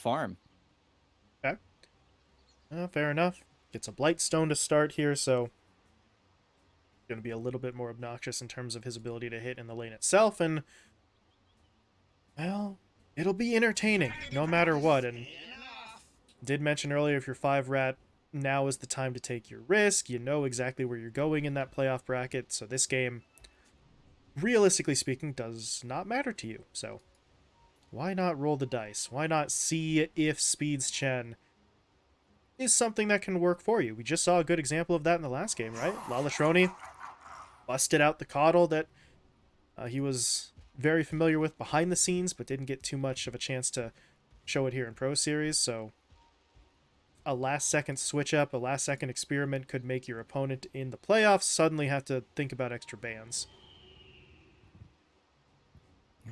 farm. Okay. Uh, fair enough. Gets a Blightstone to start here, so going to be a little bit more obnoxious in terms of his ability to hit in the lane itself, and well, it'll be entertaining no matter what. And did mention earlier if you're five rat, now is the time to take your risk. You know exactly where you're going in that playoff bracket, so this game, realistically speaking, does not matter to you. So why not roll the dice? Why not see if Speeds Chen is something that can work for you? We just saw a good example of that in the last game, right? Lalatroni busted out the coddle that uh, he was very familiar with behind the scenes, but didn't get too much of a chance to show it here in Pro Series. So a last second switch up, a last second experiment could make your opponent in the playoffs suddenly have to think about extra bans.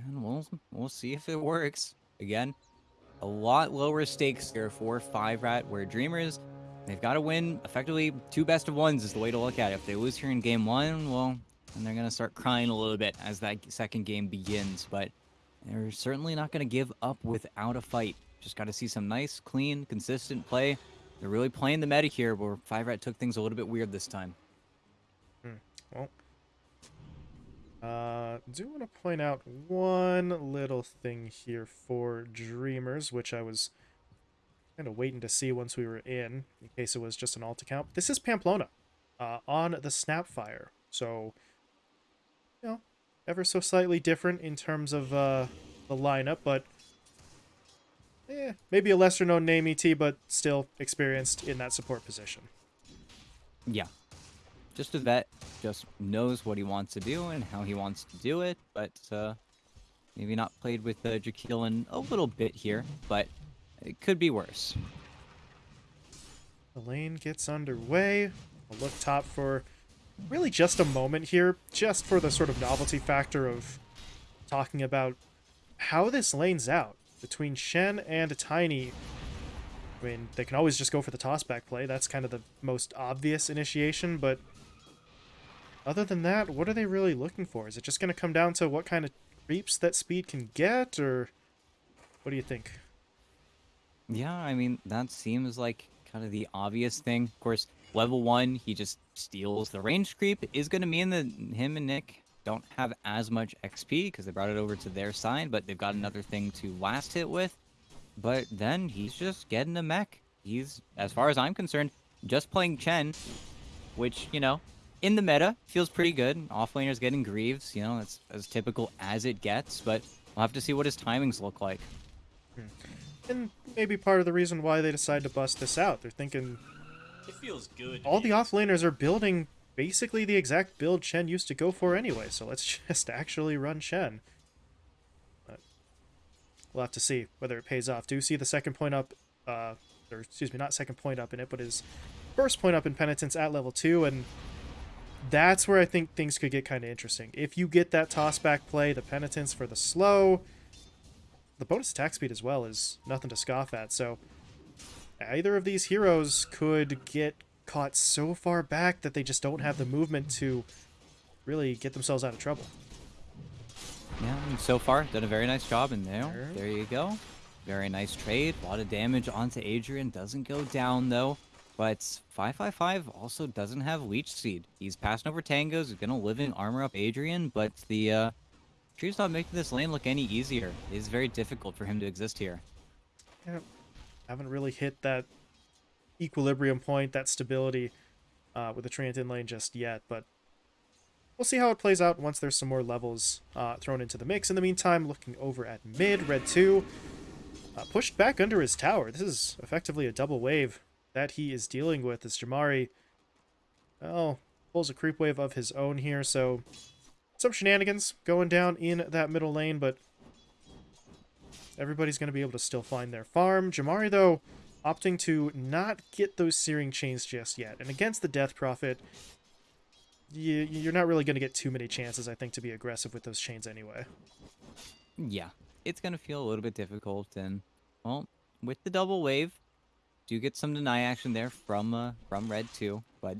And we'll we'll see if it works. Again, a lot lower stakes here for five rat where dreamers they've got to win effectively two best of ones is the way to look at it. If they lose here in game one, well, and they're gonna start crying a little bit as that second game begins. But they're certainly not gonna give up without a fight. Just got to see some nice, clean, consistent play. They're really playing the meta here, where Five Rat took things a little bit weird this time. Hmm. Well, uh, do want to point out one little thing here for Dreamers, which I was kind of waiting to see once we were in, in case it was just an alt account. This is Pamplona uh, on the Snapfire, so you know, ever so slightly different in terms of uh, the lineup, but eh, maybe a lesser known name ET, but still experienced in that support position. Yeah. Just a vet, just knows what he wants to do and how he wants to do it, but uh, maybe not played with uh, in a little bit here, but it could be worse. The lane gets underway. I'll look top for really just a moment here, just for the sort of novelty factor of talking about how this lane's out between Shen and Tiny. I mean, they can always just go for the tossback play. That's kind of the most obvious initiation, but other than that, what are they really looking for? Is it just going to come down to what kind of creeps that speed can get, or what do you think? Yeah, I mean, that seems like kind of the obvious thing. Of course, level one, he just steals the range creep, is going to mean that him and Nick don't have as much XP because they brought it over to their side, but they've got another thing to last hit with. But then he's just getting a mech. He's, as far as I'm concerned, just playing Chen, which, you know, in the meta, feels pretty good. Offlaner's getting Greaves, you know, that's as typical as it gets, but we'll have to see what his timings look like. Hmm. And maybe part of the reason why they decide to bust this out. They're thinking... It feels good. All the offlaners are building basically the exact build Chen used to go for anyway, so let's just actually run Chen. But we'll have to see whether it pays off. Do you see the second point up, uh, or excuse me, not second point up in it, but his first point up in Penitence at level 2, and that's where I think things could get kind of interesting. If you get that tossback play, the Penitence for the slow, the bonus attack speed as well is nothing to scoff at, so either of these heroes could get caught so far back that they just don't have the movement to really get themselves out of trouble. Yeah, so far, done a very nice job in there. There you go. Very nice trade. A lot of damage onto Adrian. Doesn't go down, though. But 555 also doesn't have Leech Seed. He's passing over Tangos. He's going to live in armor up Adrian, but the uh, tree's not making this lane look any easier. It is very difficult for him to exist here. Yeah, haven't really hit that equilibrium point, that stability uh, with the Treant in lane just yet, but we'll see how it plays out once there's some more levels uh, thrown into the mix. In the meantime, looking over at mid, Red 2 uh, pushed back under his tower. This is effectively a double wave that he is dealing with as Jamari, well, pulls a creep wave of his own here, so some shenanigans going down in that middle lane, but everybody's going to be able to still find their farm. Jamari, though, opting to not get those Searing Chains just yet. And against the Death Prophet, you, you're not really going to get too many chances, I think, to be aggressive with those chains anyway. Yeah, it's going to feel a little bit difficult. And, well, with the double wave, do get some deny action there from uh, from Red too, but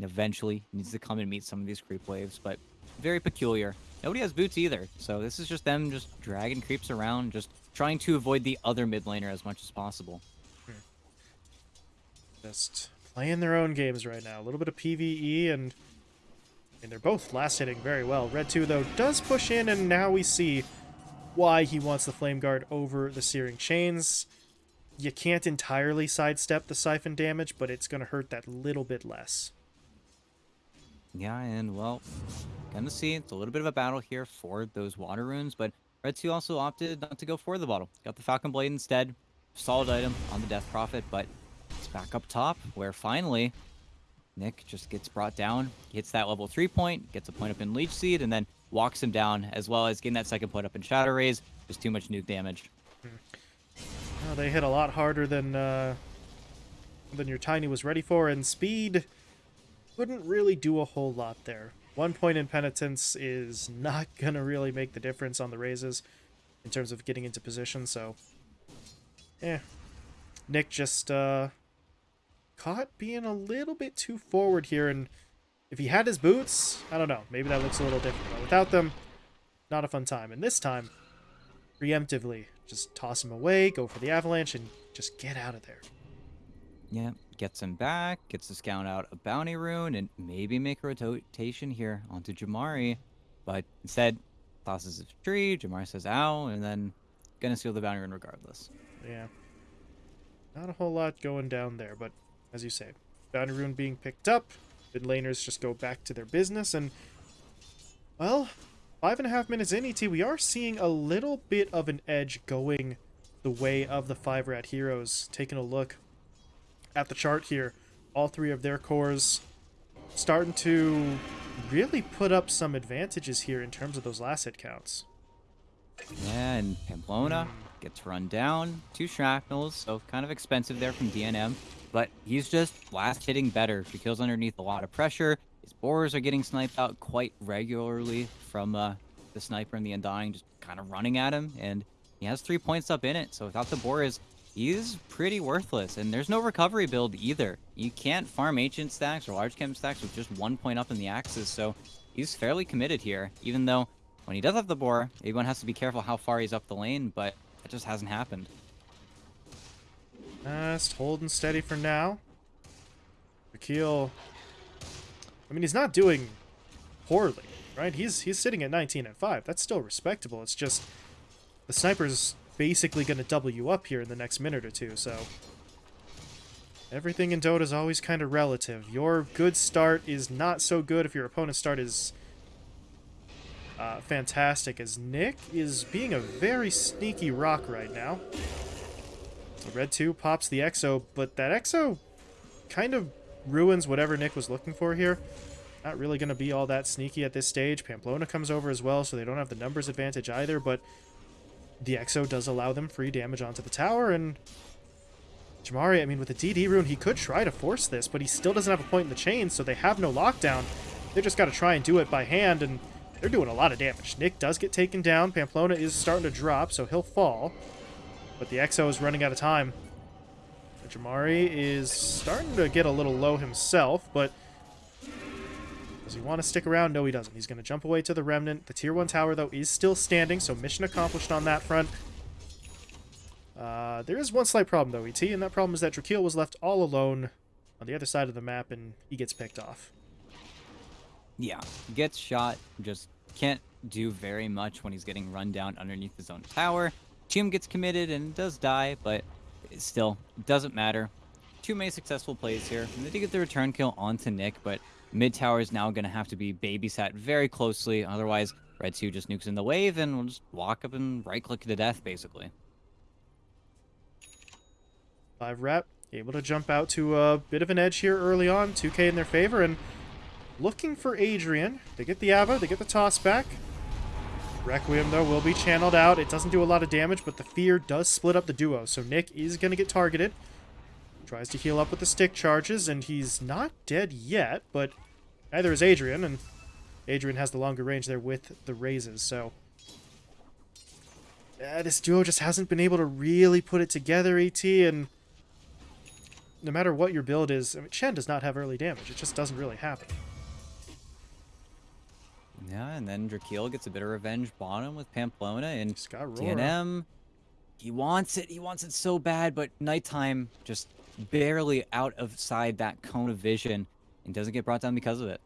eventually needs to come and meet some of these creep waves. But very peculiar. Nobody has boots either, so this is just them just dragging creeps around, just trying to avoid the other mid laner as much as possible. Just playing their own games right now. A little bit of PvE and and they're both last hitting very well. Red 2 though does push in and now we see why he wants the Flame Guard over the Searing Chains. You can't entirely sidestep the Siphon damage, but it's going to hurt that little bit less. Yeah, and well, gonna see it's a little bit of a battle here for those water runes, but Red 2 also opted not to go for the bottle. Got the Falcon Blade instead. Solid item on the Death Prophet, but it's back up top where finally Nick just gets brought down, hits that level 3 point, gets a point up in Leech Seed, and then walks him down, as well as getting that second point up in Shadow Raze. Just too much nuke damage. Hmm. Oh, they hit a lot harder than uh, than your Tiny was ready for, and speed couldn't really do a whole lot there. One point in Penitence is not to really make the difference on the razes in terms of getting into position, so... yeah. Nick just, uh... Caught being a little bit too forward here, and if he had his boots, I don't know, maybe that looks a little different, but without them, not a fun time. And this time, preemptively, just toss him away, go for the avalanche, and just get out of there. Yeah, gets him back, gets to scout out a bounty rune, and maybe make a rotation here onto Jamari. But instead, tosses a tree, Jamari says ow, and then gonna steal the bounty rune regardless. Yeah. Not a whole lot going down there, but as you say, bounty rune being picked up, mid laners just go back to their business, and well, five and a half minutes in ET, we are seeing a little bit of an edge going the way of the five rat heroes. Taking a look at the chart here, all three of their cores starting to really put up some advantages here in terms of those last hit counts. And Pamplona gets run down. Two shrapnels, so kind of expensive there from DNM. But he's just last hitting better. He kills underneath a lot of pressure. His boars are getting sniped out quite regularly from uh, the sniper and the Undying just kind of running at him. And he has three points up in it, so without the boars, he's pretty worthless. And there's no recovery build either. You can't farm ancient stacks or large chem stacks with just one point up in the axes, so he's fairly committed here, even though when he does have the boar, everyone has to be careful how far he's up the lane, but that just hasn't happened. Just holding steady for now. Akil, I mean, he's not doing poorly, right? He's he's sitting at 19 and 5. That's still respectable. It's just the sniper's basically going to double you up here in the next minute or two, so everything in Dota is always kind of relative. Your good start is not so good if your opponent's start is uh, fantastic, as Nick is being a very sneaky rock right now. So Red 2 pops the Exo, but that Exo kind of ruins whatever Nick was looking for here. Not really going to be all that sneaky at this stage. Pamplona comes over as well, so they don't have the numbers advantage either, but the Exo does allow them free damage onto the tower, and Jamari, I mean, with the DD rune, he could try to force this, but he still doesn't have a point in the chain, so they have no lockdown. They just got to try and do it by hand, and they're doing a lot of damage. Nick does get taken down. Pamplona is starting to drop, so he'll fall. But the Exo is running out of time. Jamari is starting to get a little low himself, but does he want to stick around? No, he doesn't. He's going to jump away to the Remnant. The Tier 1 tower, though, is still standing, so mission accomplished on that front. Uh, there is one slight problem, though, ET, and that problem is that Drakeel was left all alone on the other side of the map, and he gets picked off. Yeah, gets shot, just can't do very much when he's getting run down underneath his own tower. Chim gets committed and does die, but still doesn't matter. Two many successful plays here. They did get the return kill onto Nick, but mid tower is now going to have to be babysat very closely. Otherwise, Red 2 just nukes in the wave and will just walk up and right click to death, basically. Five rep, able to jump out to a bit of an edge here early on. 2k in their favor, and looking for Adrian. They get the Ava, they get the toss back. Requiem, though, will be channeled out. It doesn't do a lot of damage, but the Fear does split up the duo, so Nick is going to get targeted. Tries to heal up with the stick charges, and he's not dead yet, but neither is Adrian, and Adrian has the longer range there with the razes, so... Uh, this duo just hasn't been able to really put it together, ET, and no matter what your build is, I mean, does not have early damage. It just doesn't really happen. Yeah, and then Drakeel gets a bit of revenge bottom with Pamplona and He's got Aurora. DNM he wants it. He wants it so bad, but nighttime just barely out of side that cone of vision and doesn't get brought down because of it.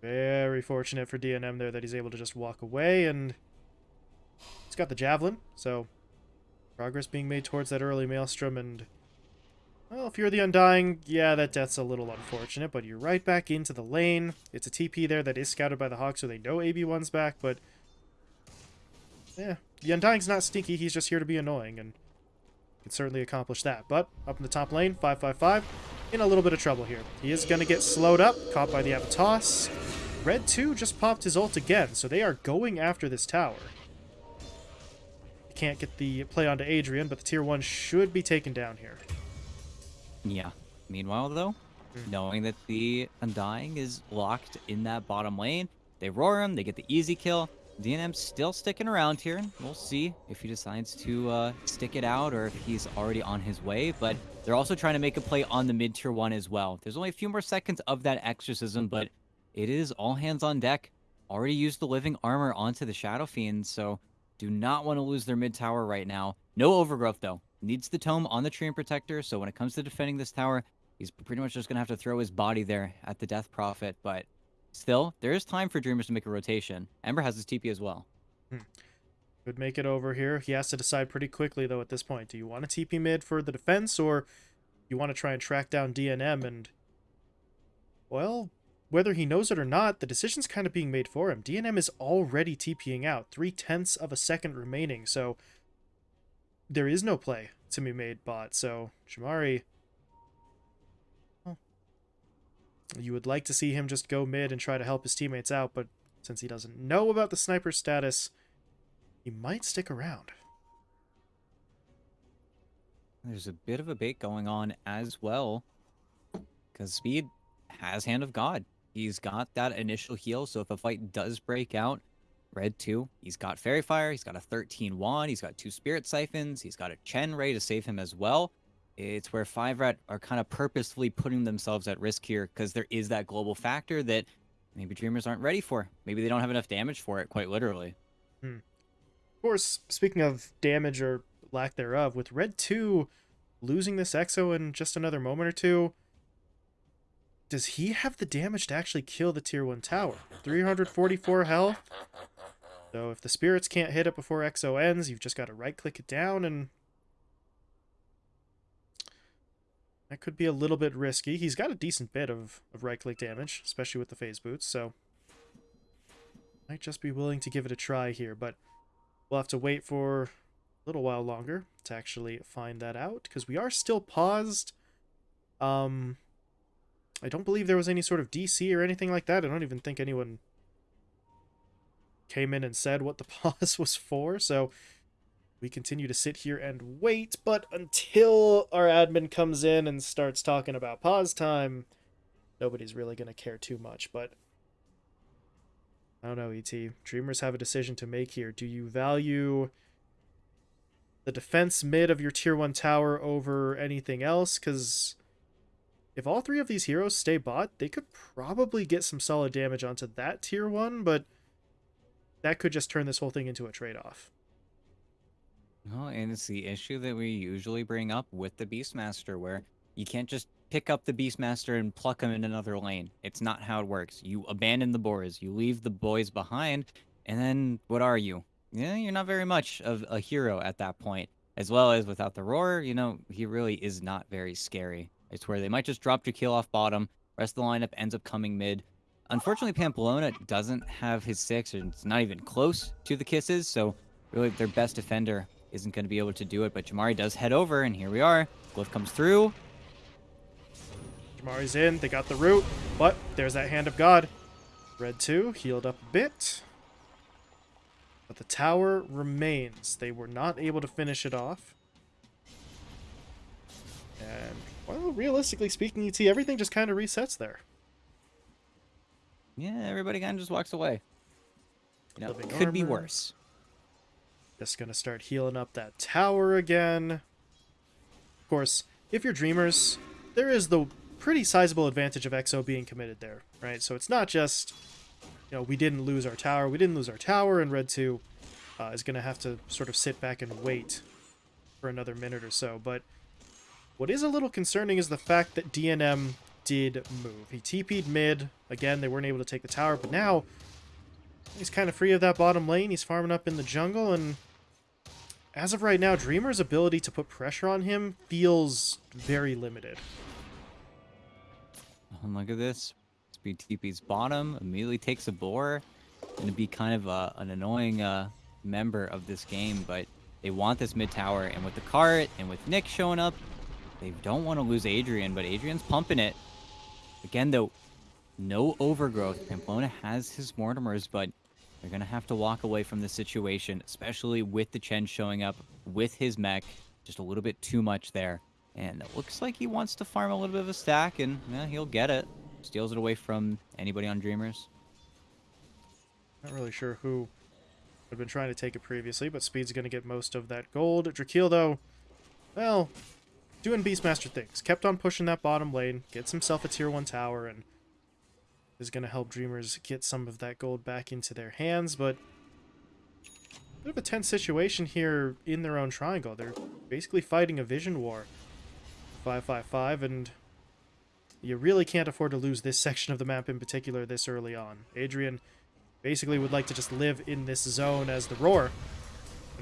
Very fortunate for DNM there that he's able to just walk away, and he's got the javelin, so progress being made towards that early maelstrom, and well, if you're the Undying, yeah, that death's a little unfortunate, but you're right back into the lane. It's a TP there that is scouted by the Hawk, so they know AB1's back, but yeah, the Undying's not sneaky, he's just here to be annoying, and can certainly accomplish that. But up in the top lane, 555, in a little bit of trouble here. He is going to get slowed up, caught by the Avatars. Red 2 just popped his ult again, so they are going after this tower. Can't get the play onto Adrian, but the tier 1 should be taken down here. Yeah. Meanwhile, though, Mm. knowing that the Undying is locked in that bottom lane, they roar him, they get the easy kill. DNM's still sticking around here. We'll see if he decides to uh, stick it out or if he's already on his way. But they're also trying to make a play on the mid tier one as well. There's only a few more seconds of that exorcism, but it is all hands on deck. Already used the living armor onto the Shadow Fiend, so do not want to lose their mid tower right now. No overgrowth though. Needs the tome on the tree and Protector, so when it comes to defending this tower, he's pretty much just gonna have to throw his body there at the Death Prophet. But still, there is time for Dreamers to make a rotation. Ember has his TP as well. Hmm. Could make it over here. He has to decide pretty quickly, though, at this point. Do you want to TP mid for the defense, or you want to try and track down DNM? And, well, whether he knows it or not, the decision's kind of being made for him. DNM is already TPing out. Three-tenths of a second remaining, so there is no play to be made bot. So, Jamari... well, You would like to see him just go mid and try to help his teammates out, but since he doesn't know about the sniper status, he might stick around. There's a bit of a bait going on as well. Because Speed has Hand of God. He's got that initial heal, so if a fight does break out, Red 2, he's got Faerie Fire, he's got a 13 wand, he's got two Spirit Siphons, he's got a Chen ready to save him as well. It's where Five Rat are kind of purposefully putting themselves at risk here because there is that global factor that maybe Dreamers aren't ready for. Maybe they don't have enough damage for it, quite literally. Hmm. Of course, speaking of damage or lack thereof, with Red 2 losing this Exo in just another moment or two, does he have the damage to actually kill the tier 1 tower? 344 health. So if the spirits can't hit it before Exo ends, you've just got to right click it down and that could be a little bit risky. He's got a decent bit of, of right click damage, especially with the phase boots, so might just be willing to give it a try here, but we'll have to wait for a little while longer to actually find that out because we are still paused. Um, I don't believe there was any sort of DC or anything like that. I don't even think anyone came in and said what the pause was for. So we continue to sit here and wait. But until our admin comes in and starts talking about pause time, nobody's really going to care too much. But I don't know, ET. Dreamers have a decision to make here. Do you value the defense mid of your tier 1 tower over anything else? Because if all three of these heroes stay bot, they could probably get some solid damage onto that tier 1, but that could just turn this whole thing into a trade-off. No, and it's the issue that we usually bring up with the Beastmaster, where you can't just pick up the Beastmaster and pluck him in another lane. It's not how it works. You abandon the boars, you leave the boys behind, and then what are you? Yeah, you're not very much of a hero at that point. As well as without the roar, you know, he really is not very scary. It's where they might just drop Jakeel off bottom, rest of the lineup ends up coming mid. Unfortunately, Pamplona doesn't have his six, and it's not even close to the kisses, so really their best defender isn't going to be able to do it, but Jamari does head over, and here we are. Glyph comes through. Jamari's in, they got the root, but there's that Hand of God. Red 2 healed up a bit. But the tower remains. They were not able to finish it off. And, well, realistically speaking, ET, everything just kind of resets there. Yeah, everybody kind of just walks away. You know, Living could be worse. Just gonna start healing up that tower again. Of course, if you're Dreamers, there is the pretty sizable advantage of EXO being committed there, right? So it's not just, you know, we didn't lose our tower, we didn't lose our tower and Red 2. uh, is going to have to sort of sit back and wait for another minute or so. But what is a little concerning is the fact that DNM did move. He TP'd mid. Again, they weren't able to take the tower, but now he's kind of free of that bottom lane. He's farming up in the jungle, and as of right now, Dreamer's ability to put pressure on him feels very limited. And look at this. Speed TP's bottom, immediately takes a boar. Gonna be kind of a, an annoying uh, member of this game, but they want this mid tower, and with the cart, and with Nick showing up, they don't want to lose Adrian, but Adrian's pumping it. Again, though, no overgrowth. Pamplona has his Mortimers, but they're going to have to walk away from the situation, especially with the Chen showing up with his mech. Just a little bit too much there. And it looks like he wants to farm a little bit of a stack, and yeah, he'll get it. Steals it away from anybody on Dreamers. Not really sure who had been trying to take it previously, but Speed's going to get most of that gold. Drakeel, though, well, doing Beastmaster things. Kept on pushing that bottom lane, gets himself a tier 1 tower, and is going to help Dreamers get some of that gold back into their hands, but bit of a tense situation here in their own triangle. They're basically fighting a vision war. 555, and you really can't afford to lose this section of the map in particular this early on. Adrian basically would like to just live in this zone as the Roar.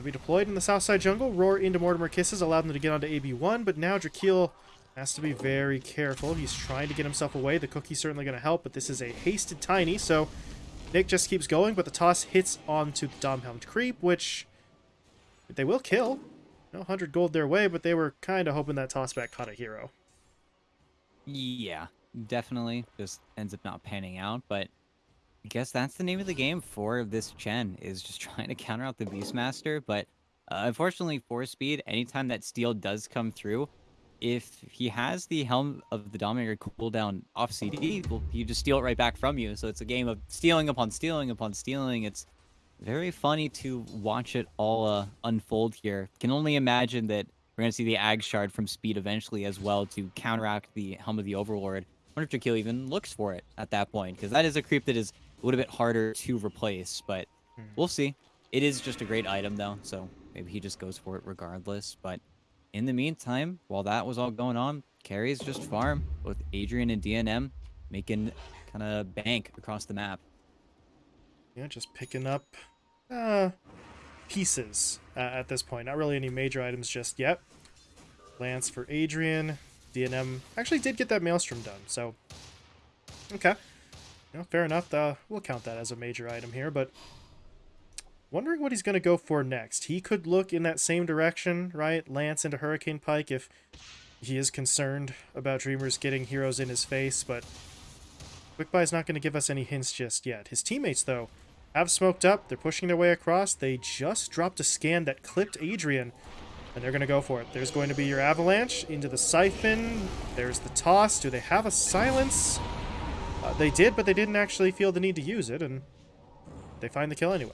When we deployed in the south side jungle, Roar into Mortimer Kisses allowed them to get onto AB1, but now Drakeel has to be very careful. He's trying to get himself away. The cookie's certainly going to help, but this is a hasted Tiny, so Nick just keeps going, but the toss hits onto the Domhelmed Creep, which they will kill. No 100 gold their way, but they were kind of hoping that toss back caught a hero. Yeah, definitely. Just ends up not panning out, but I guess that's the name of the game for this Chen, is just trying to counter out the Beastmaster, but uh, unfortunately for Speed, anytime that steal does come through, if he has the Helm of the Dominator cooldown off CD, well, you just steal it right back from you. So it's a game of stealing upon stealing upon stealing. It's very funny to watch it all uh, unfold here. Can only imagine that we're going to see the Ag Shard from Speed eventually as well to counteract the Helm of the Overlord. I wonder if Drakeel even looks for it at that point, because that is a creep that is a little bit harder to replace, but hmm. we'll see. It is just a great item, though, so maybe he just goes for it regardless. But in the meantime, while that was all going on, carries just farm, with Adrian and DNM making kind of bank across the map. Yeah, just picking up uh, pieces uh, at this point. Not really any major items just yet. Lance for Adrian. DNM actually did get that Maelstrom done, so... Okay. Know, fair enough. Uh, we'll count that as a major item here, but wondering what he's going to go for next. He could look in that same direction, right? Lance into Hurricane Pike if he is concerned about Dreamers getting heroes in his face, but Quickbuy is not going to give us any hints just yet. His teammates, though, have smoked up. They're pushing their way across. They just dropped a scan that clipped Adrian, and they're going to go for it. There's going to be your Avalanche into the Siphon. There's the Toss. Do they have a Silence? Uh, they did, but they didn't actually feel the need to use it, and they find the kill anyway.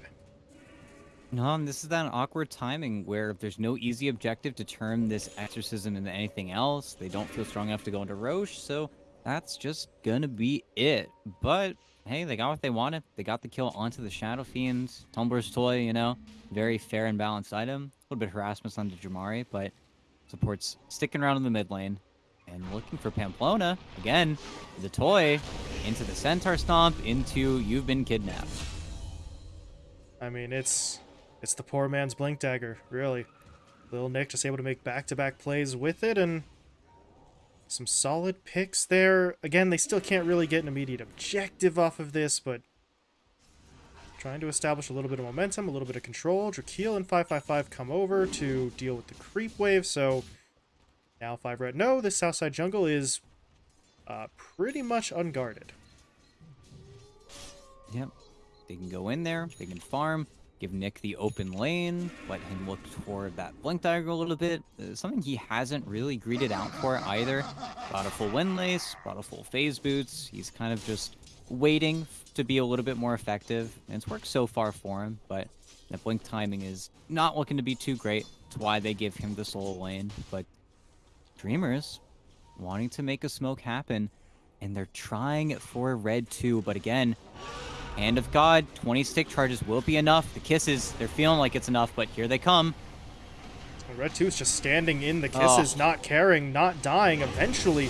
No, this is that awkward timing where if there's no easy objective to turn this exorcism into anything else, they don't feel strong enough to go into Rosh, so that's just gonna be it. But hey, they got what they wanted. They got the kill onto the Shadow Fiends. Tumbler's Toy, you know, very fair and balanced item. A little bit harassment onto Jamari, but supports sticking around in the mid lane and looking for Pamplona. Again, the toy into the Centaur Stomp, into You've Been Kidnapped. I mean, it's it's the poor man's Blink Dagger, really. Little Nick just able to make back-to-back -back plays with it, and some solid picks there. Again, they still can't really get an immediate objective off of this, but trying to establish a little bit of momentum, a little bit of control. Drakeel and 555 come over to deal with the creep wave, so now 5 red. No, this Southside jungle is uh, pretty much unguarded. Yep. They can go in there, they can farm, give Nick the open lane, let him look toward that blink dagger a little bit. Uh, something he hasn't really greeted out for either. Brought a full windlace, brought a full phase boots. He's kind of just waiting to be a little bit more effective. And it's worked so far for him, but the blink timing is not looking to be too great. That's why they give him the solo lane. But Dreamers wanting to make a smoke happen, and they're trying for red too, but again, Hand of God, 20 stick charges will be enough. The kisses, they're feeling like it's enough, but here they come. Red 2 is just standing in the oh. kisses, oh. not caring, not dying. Eventually,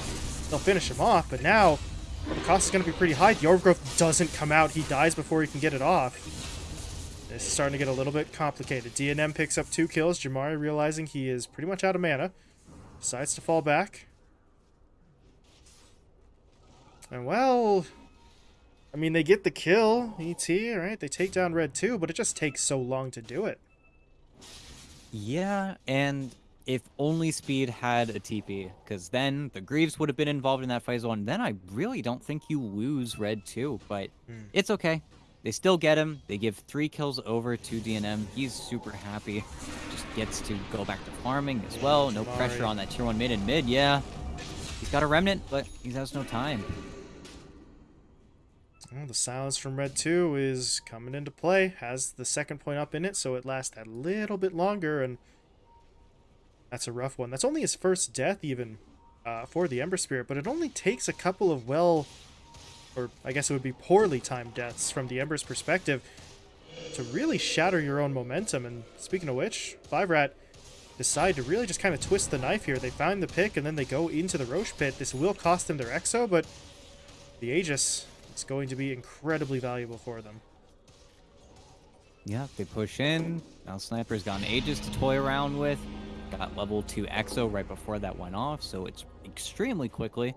they'll finish him off, but now the cost is going to be pretty high. The Overgrowth doesn't come out. He dies before he can get it off. This is starting to get a little bit complicated. DNM picks up two kills. Jamari realizing he is pretty much out of mana. Decides to fall back. And well, I mean, they get the kill, ET, right? They take down Red 2, but it just takes so long to do it. Yeah, and if only Speed had a TP, because then the Greaves would have been involved in that fight zone. Then I really don't think you lose Red 2, but mm. it's okay. They still get him. They give three kills over to DNM. He's super happy. Just gets to go back to farming as well. No pressure on that tier 1 mid and mid. Yeah, he's got a remnant, but he has no time. Well, the silence from Red 2 is coming into play. Has the second point up in it, so it lasts a little bit longer, and that's a rough one. That's only his first death, even, uh, for the Ember Spirit, but it only takes a couple of well, or I guess it would be poorly timed deaths from the Ember's perspective to really shatter your own momentum. And speaking of which, Five Rat decide to really just kind of twist the knife here. They find the pick, and then they go into the Rosh Pit. This will cost them their Exo, but the Aegis is going to be incredibly valuable for them. Yeah, they push in. Now Sniper's gotten Aegis to toy around with. Got level 2 Exo right before that went off, so it's extremely quickly.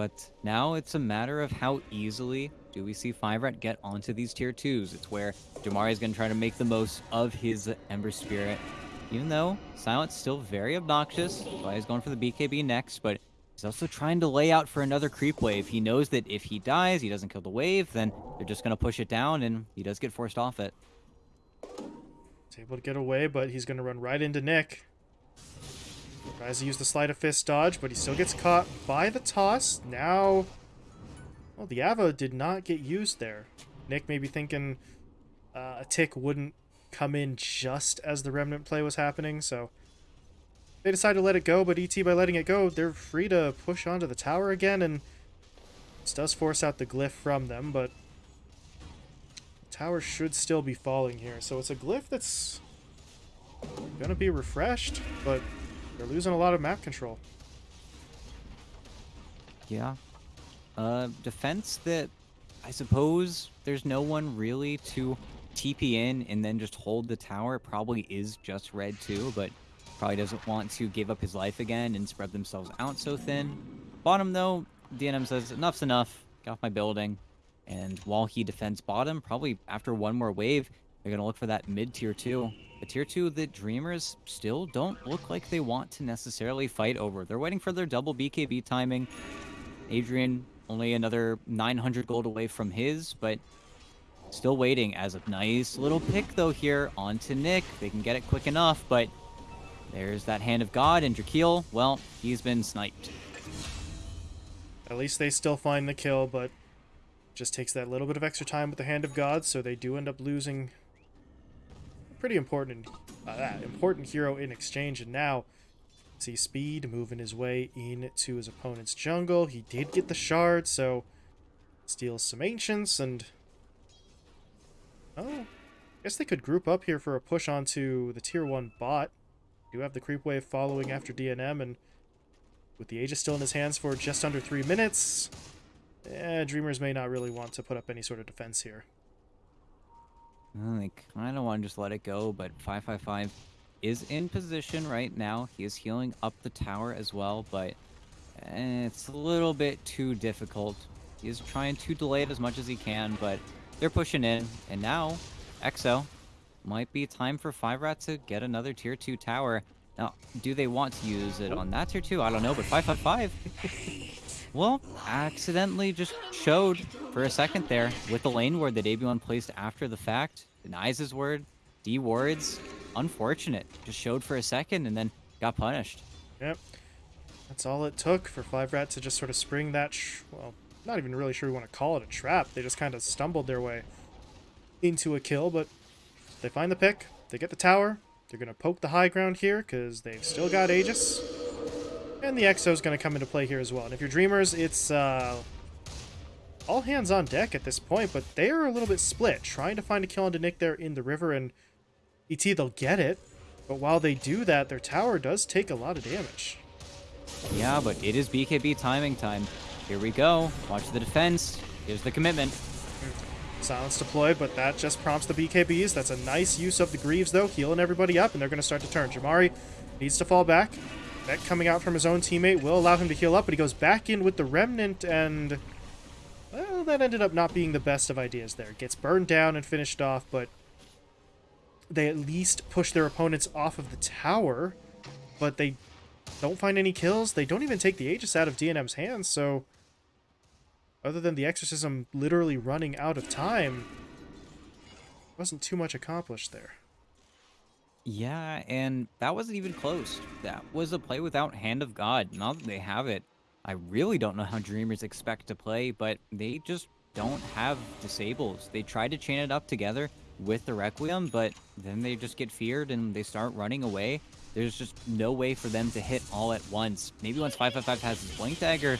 But now it's a matter of how easily do we see Five Rat get onto these tier 2s. It's where Jamari is going to try to make the most of his Ember Spirit. Even though Silent's still very obnoxious, why he's going for the BKB next, but He's also trying to lay out for another creep wave. He knows that if he dies, he doesn't kill the wave, then they're just going to push it down, and he does get forced off it. He's able to get away, but he's going to run right into Nick. Tries to use the Sleight of Fist dodge, but he still gets caught by the toss. Now, well, the Ava did not get used there. Nick may be thinking uh, a tick wouldn't come in just as the Remnant play was happening, so they decide to let it go, but ET, by letting it go, they're free to push onto the tower again, and this does force out the glyph from them, but the tower should still be falling here. So it's a glyph that's to be refreshed, but they're losing a lot of map control. Yeah. Uh, defense that I suppose there's no one really to TP in and then just hold the tower. Probably is just red too, but Probably doesn't want to give up his life again and spread themselves out so thin. Bottom, though, DNM says, enough's enough. Get off my building. And while he defends bottom, probably after one more wave, they're going to look for that mid-tier 2. A tier 2 that Dreamers still don't look like they want to necessarily fight over. They're waiting for their double BKB timing. Adrian only another 900 gold away from his, but still waiting as a nice little pick, though, here onto Nick. They can get it quick enough, but there's that Hand of God, and Drakeel, well, he's been sniped. At least they still find the kill, but just takes that little bit of extra time with the Hand of God, so they do end up losing pretty important, uh, important hero in exchange. And now, see Speed moving his way into his opponent's jungle. He did get the shard, so steals some Ancients, and... Oh, guess they could group up here for a push onto the tier 1 bot do have the creep wave following after DNM, and with the Aegis still in his hands for just under three minutes, eh, Dreamers may not really want to put up any sort of defense here. Well, they kind of want to just let it go, but 555 is in position right now. He is healing up the tower as well, but eh, it's a little bit too difficult. He is trying to delay it as much as he can, but they're pushing in, and now Exo might be time for Five Rat to get another tier 2 tower. Now, do they want to use it on that tier 2? I don't know, but 555, well, accidentally just showed for a second there with the lane ward that AB1 placed after the fact. Denies his word, D-wards. Unfortunate. Just showed for a second and then got punished. Yep. That's all it took for Five Rat to just sort of spring that, well, not even really sure we want to call it a trap. They just kind of stumbled their way into a kill, but they find the pick, they get the tower, they're going to poke the high ground here because they've still got Aegis. And the Exo is going to come into play here as well. And if you're Dreamers, it's uh, all hands on deck at this point, but they are a little bit split, trying to find a kill onto Nick there in the river, and ET, they'll get it. But while they do that, their tower does take a lot of damage. Yeah, but it is BKB timing time. Here we go. Watch the defense. Here's the commitment. Silence deployed, but that just prompts the BKBs. That's a nice use of the Greaves, though, healing everybody up, and they're going to start to turn. Jamari needs to fall back. That coming out from his own teammate will allow him to heal up, but he goes back in with the Remnant, and... Well, that ended up not being the best of ideas there. Gets burned down and finished off, but they at least push their opponents off of the tower, but they don't find any kills. They don't even take the Aegis out of DNM's hands, so other than the exorcism literally running out of time, wasn't too much accomplished there. Yeah, and that wasn't even close. That was a play without Hand of God. Now that they have it, I really don't know how Dreamers expect to play, but they just don't have disables. They tried to chain it up together with the Requiem, but then they just get feared and they start running away. There's just no way for them to hit all at once. Maybe once 555 has his Blink Dagger,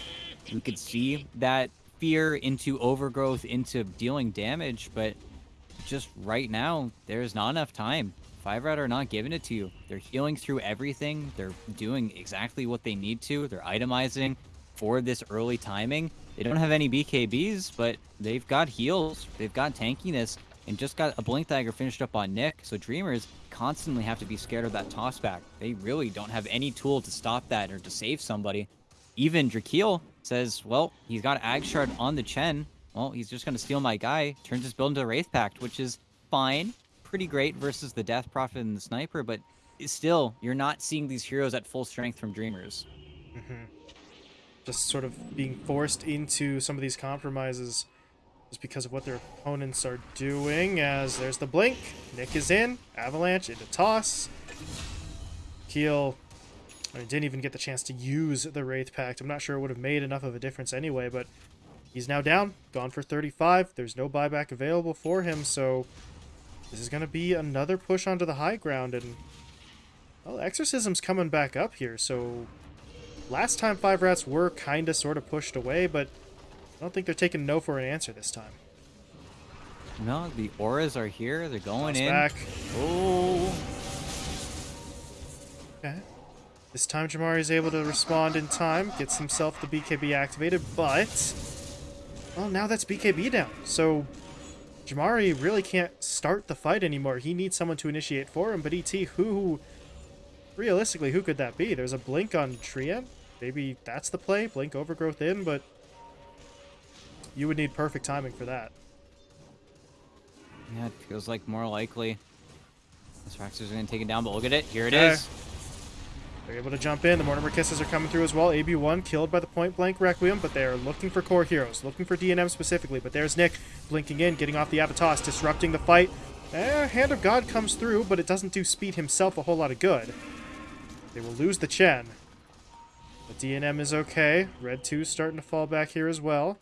we could see that fear into overgrowth, into dealing damage, but just right now, there's not enough time. Five Red are not giving it to you. They're healing through everything. They're doing exactly what they need to. They're itemizing for this early timing. They don't have any BKBs, but they've got heals. They've got tankiness and just got a Blink Dagger finished up on Nick. So Dreamers constantly have to be scared of that tossback. They really don't have any tool to stop that or to save somebody. Even Drakeel says, well, he's got Ag Shard on the Chen. Well, he's just going to steal my guy. Turns his build into a Wraith Pact, which is fine. Pretty great versus the Death Prophet and the Sniper, but still, you're not seeing these heroes at full strength from Dreamers. Mm -hmm. Just sort of being forced into some of these compromises just because of what their opponents are doing. As there's the blink, Nick is in, Avalanche into toss. Keel I mean, didn't even get the chance to use the Wraith Pact. I'm not sure it would have made enough of a difference anyway, but he's now down, gone for 35. There's no buyback available for him, so this is going to be another push onto the high ground, and, well, Exorcism's coming back up here, so last time Five Rats were kind of sort of pushed away, but I don't think they're taking no for an answer this time. No, the auras are here. They're going in. Back. Oh. Okay. This time Jamari is able to respond in time, gets himself the BKB activated, but... Well, now that's BKB down. So Jamari really can't start the fight anymore. He needs someone to initiate for him, but ET, who... Realistically, who could that be? There's a Blink on Treant. Maybe that's the play, Blink Overgrowth in, but... You would need perfect timing for that. Yeah, it feels like more likely. This Raxer's going to take it down, but look at it. Here it is. They're able to jump in. The Mortimer Kisses are coming through as well. AB1 killed by the point blank Requiem, but they are looking for core heroes, looking for DNM specifically. But there's Nick blinking in, getting off the Abatos, disrupting the fight. Eh, Hand of God comes through, but it doesn't do Speed himself a whole lot of good. They will lose the Chen. But DNM is okay. Red 2 starting to fall back here as well.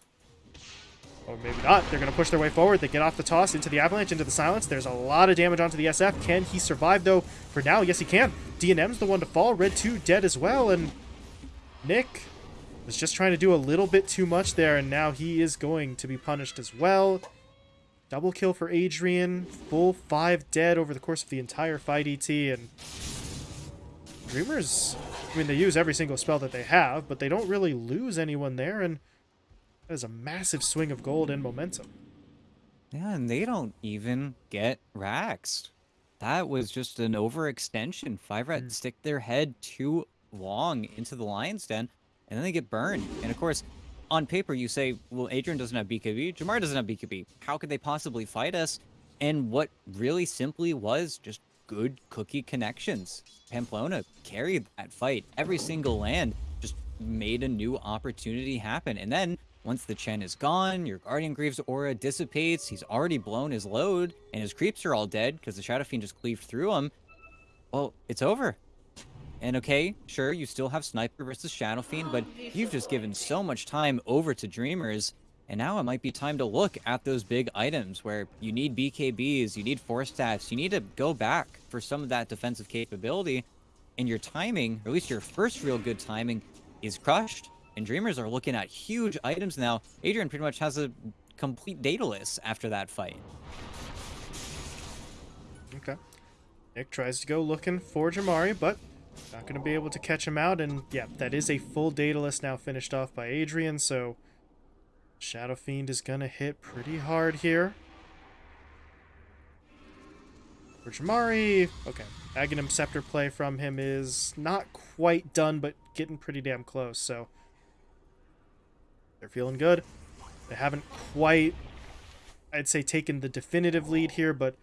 Or maybe not. They're going to push their way forward. They get off the toss into the avalanche, into the silence. There's a lot of damage onto the SF. Can he survive, though? For now, yes, he can. DNM's the one to fall. Red 2 dead as well. And Nick was just trying to do a little bit too much there, and now he is going to be punished as well. Double kill for Adrian. Full five dead over the course of the entire fight, ET. And Dreamers, I mean, they use every single spell that they have, but they don't really lose anyone there. And that is a massive swing of gold and momentum. Yeah, and they don't even get raxed. That was just an overextension. Five Rat mm. stick their head too long into the lion's den, and then they get burned. And of course, on paper, you say, well, Adrian doesn't have BKB, Jamar doesn't have BKB. How could they possibly fight us? And what really simply was just good cookie connections. Pamplona carried that fight. Every single land made a new opportunity happen. And then once the Chen is gone, your Guardian Greaves aura dissipates, he's already blown his load, and his creeps are all dead because the Shadow Fiend just cleaved through him. Well, it's over. And okay, sure, you still have Sniper versus Shadow Fiend, but you've just given so much time over to Dreamers, and now it might be time to look at those big items where you need BKBs, you need force stats, you need to go back for some of that defensive capability, and your timing, or at least your first real good timing, is crushed and Dreamers are looking at huge items now. Adrian pretty much has a complete Daedalus after that fight. Okay. Nick tries to go looking for Jamari, but not going to be able to catch him out. And yeah, that is a full Daedalus now finished off by Adrian, so Shadow Fiend is going to hit pretty hard here. For Jamari, okay. Aghanim Scepter play from him is not quite done, but getting pretty damn close, so they're feeling good. They haven't quite, I'd say, taken the definitive lead here, but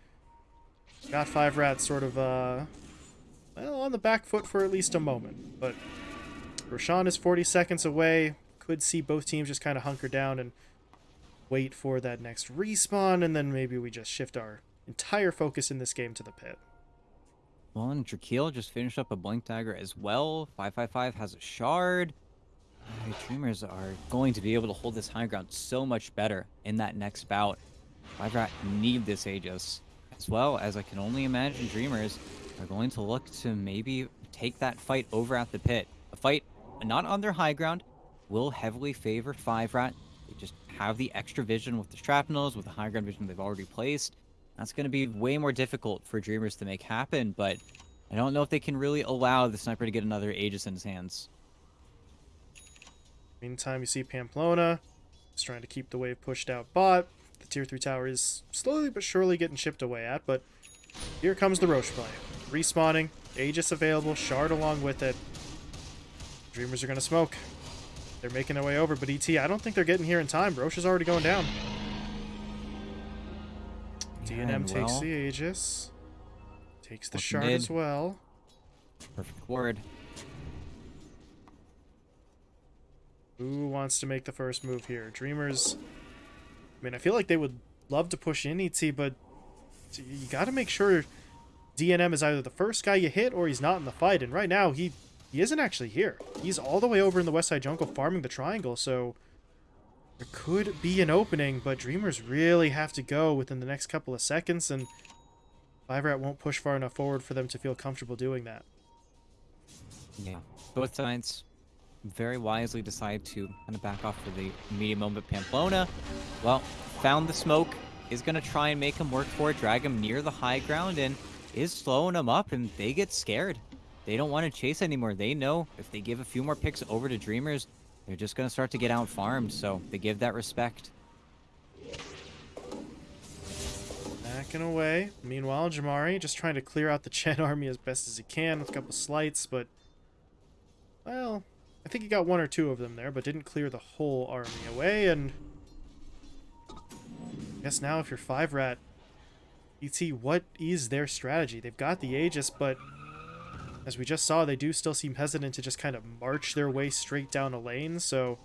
got Five Rats sort of, uh, well, on the back foot for at least a moment. But Roshan is 40 seconds away. Could see both teams just kind of hunker down and wait for that next respawn, and then maybe we just shift our entire focus in this game to the pit. Well, and Drakeel just finished up a Blink Dagger as well. 555 has a Shard. Dreamers are going to be able to hold this high ground so much better in that next bout. Rat need this Aegis, as well as I can only imagine Dreamers are going to look to maybe take that fight over at the pit. A fight not on their high ground will heavily favor Five Rat. They just have the extra vision with the shrapnels, with the high ground vision they've already placed. That's going to be way more difficult for Dreamers to make happen, but I don't know if they can really allow the sniper to get another Aegis in his hands. Meantime, you see Pamplona is trying to keep the wave pushed out bot. The tier 3 tower is slowly but surely getting chipped away at, but here comes the Rosh play. Respawning, Aegis available, Shard along with it. Dreamers are going to smoke. They're making their way over, but ET, I don't think they're getting here in time. Rosh is already going down. DNM takes well, the Aegis. Takes the Looking Shard mid. as well. Perfect word. Who wants to make the first move here? Dreamers. I mean, I feel like they would love to push in ET, but you got to make sure DNM is either the first guy you hit or he's not in the fight. And right now, he he isn't actually here. He's all the way over in the West Side Jungle farming the triangle, so there could be an opening, but Dreamers really have to go within the next couple of seconds, and Five won't push far enough forward for them to feel comfortable doing that. Yeah. Both sides very wisely decide to kind of back off for the medium moment. Pamplona, well, found the smoke, is going to try and make him work for it, drag him near the high ground, and is slowing him up, and they get scared. They don't want to chase anymore. They know if they give a few more picks over to Dreamers, they're just going to start to get out farmed, so they give that respect. Backing away. Meanwhile, Jamari just trying to clear out the Chen army as best as he can with a couple Sleights, but well, I think he got one or two of them there, but didn't clear the whole army away. And I guess now, if you're five rat, ET, what is their strategy? They've got the Aegis, but as we just saw, they do still seem hesitant to just kind of march their way straight down a lane. So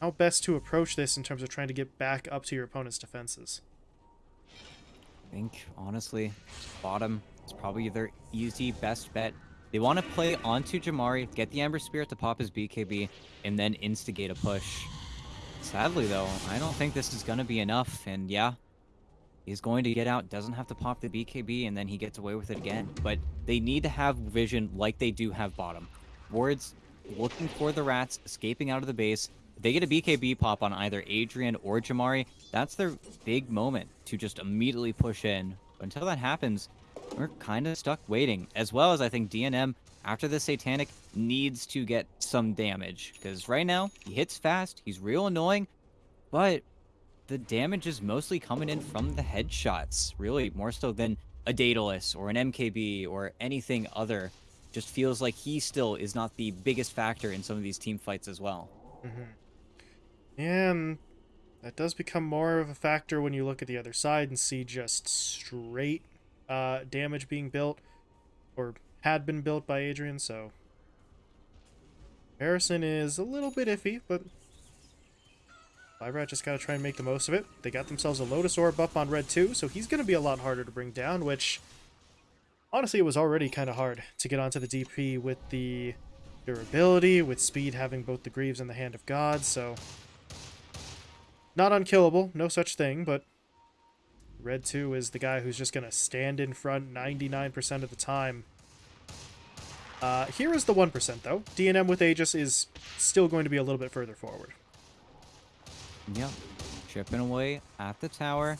how best to approach this in terms of trying to get back up to your opponent's defenses? I think, honestly, bottom is probably their easy best bet. They want to play onto Jamari, get the Ember Spirit to pop his BKB, and then instigate a push. Sadly, though, I don't think this is going to be enough, and yeah, he's going to get out, doesn't have to pop the BKB, and then he gets away with it again. But they need to have vision like they do have bottom. Wards looking for the rats, escaping out of the base. They get a BKB pop on either Adrian or Jamari, that's their big moment to just immediately push in. But until that happens, we're kind of stuck waiting. As well as I think DNM, after the Satanic, needs to get some damage. Because right now, he hits fast, he's real annoying, but the damage is mostly coming in from the headshots, really, more so than a Daedalus or an MKB or anything other. Just feels like he still is not the biggest factor in some of these team fights as well. And that does become more of a factor when you look at the other side and see just straight uh, damage being built or had been built by Adrian. So Harrison is a little bit iffy, but Five Rat just got to try and make the most of it. They got themselves a Lotus Orb up on Red 2, so he's going to be a lot harder to bring down, which honestly it was already kind of hard to get onto the DP with the durability, with speed having both the Greaves and the Hand of God, so not unkillable, no such thing, but Red 2 is the guy who's just going to stand in front 99% of the time. Uh, here is the 1%, though. DNM with Aegis is still going to be a little bit further forward. Yep. Chipping away at the tower.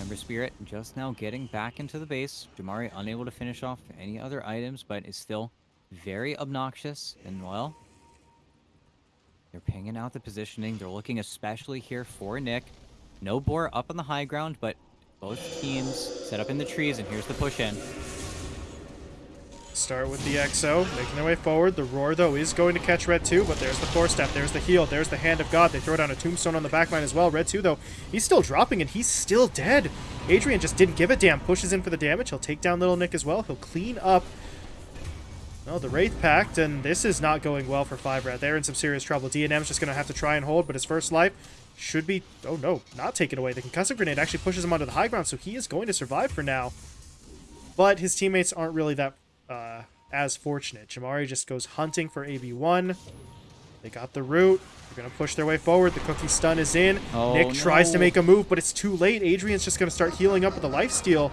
Ember Spirit just now getting back into the base. Jamari unable to finish off any other items, but is still very obnoxious. And, well, they're pinging out the positioning. They're looking especially here for Nick. No Boar up on the high ground, but both teams set up in the trees, and here's the push in. Start with the XO, making their way forward. The Roar, though, is going to catch Red 2, but there's the Force Step, there's the heal, there's the Hand of God. They throw down a Tombstone on the backline as well. Red 2, though, he's still dropping, and he's still dead. Adrian just didn't give a damn. Pushes in for the damage. He'll take down Little Nick as well. He'll clean up well, the Wraith Pact, and this is not going well for 5 Rat. They're in some serious trouble. DNM's just going to have to try and hold, but his first life should be... Oh, no, not taken away. The Concussive Grenade actually pushes him onto the high ground, so he is going to survive for now. But his teammates aren't really that uh, as fortunate. Jamari just goes hunting for AB1. They got the root. They're going to push their way forward. The cookie stun is in. Oh, Nick tries to make a move, but it's too late. Adrian's just going to start healing up with a life steal.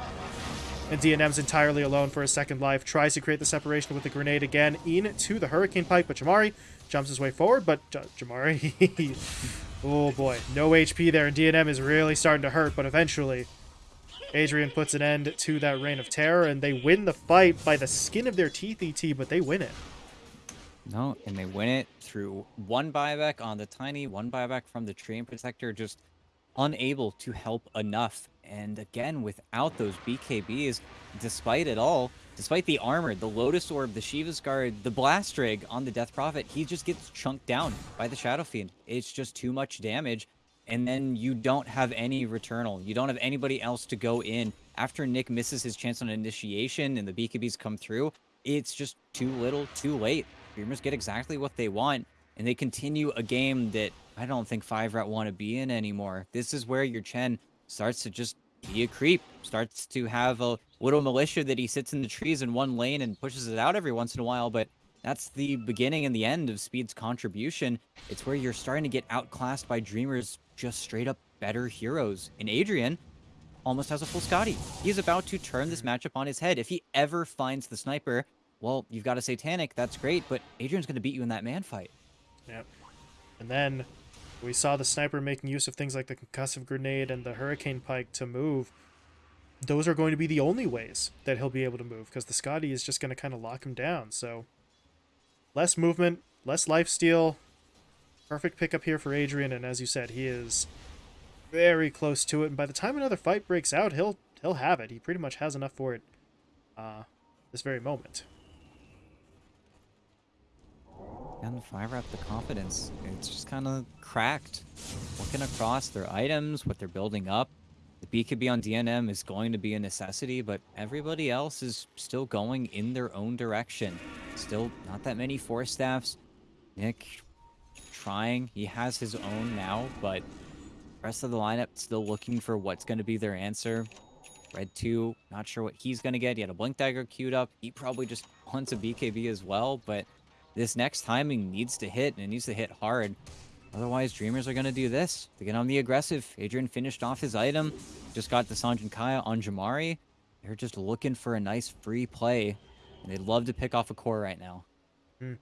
And DNM's entirely alone for a second life. Tries to create the separation with the grenade again into the Hurricane Pike, but Jamari jumps his way forward. But J- Jamari, oh boy, no HP there. And DNM is really starting to hurt, but eventually Adrian puts an end to that reign of terror, and they win the fight by the skin of their teeth, ET, but they win it. No, and they win it through one buyback on the tiny, one buyback from the Treant Protector, just unable to help enough. And again, without those BKBs, despite it all, despite the armor, the Lotus Orb, the Shiva's Guard, the Blast Rig on the Death Prophet, he just gets chunked down by the Shadow Fiend. It's just too much damage. And then you don't have any Returnal. You don't have anybody else to go in. After Nick misses his chance on initiation and the BKBs come through, it's just too little, too late. Dreamers get exactly what they want, and they continue a game that I don't think 5 Rat want to be in anymore. This is where your Chen starts to just be a creep, starts to have a little militia that he sits in the trees in one lane and pushes it out every once in a while, but that's the beginning and the end of Speed's contribution. It's where you're starting to get outclassed by Dreamers just straight up better heroes. And Adrian almost has a full Skadi. He's about to turn this hmm. matchup on his head. If he ever finds the sniper, well, you've got a Satanic, that's great, but Adrian's going to beat you in that man fight. Yep. And then we saw the sniper making use of things like the concussive grenade and the hurricane pike to move. Those are going to be the only ways that he'll be able to move because the Skadi is just going to kind of lock him down. So less movement, less life steal. Perfect pickup here for Adrian, and as you said, he is very close to it. And by the time another fight breaks out, he'll he'll have it. He pretty much has enough for it. Uh, this very moment. And five Rat, the confidence, it's just kind of cracked. Looking across their items, what they're building up. The BKB on DNM is going to be a necessity, but everybody else is still going in their own direction. Still not that many force staffs. Nick trying. He has his own now, but rest of the lineup still looking for what's going to be their answer. Red 2, not sure what he's going to get. He had a Blink Dagger queued up. He probably just wants a BKB as well, but this next timing needs to hit, and it needs to hit hard. Otherwise, Dreamers are going to do this. They get on the aggressive. Adrian finished off his item. Just got the Sange and Kaya on Jamari. They're just looking for a nice free play. And they'd love to pick off a core right now. On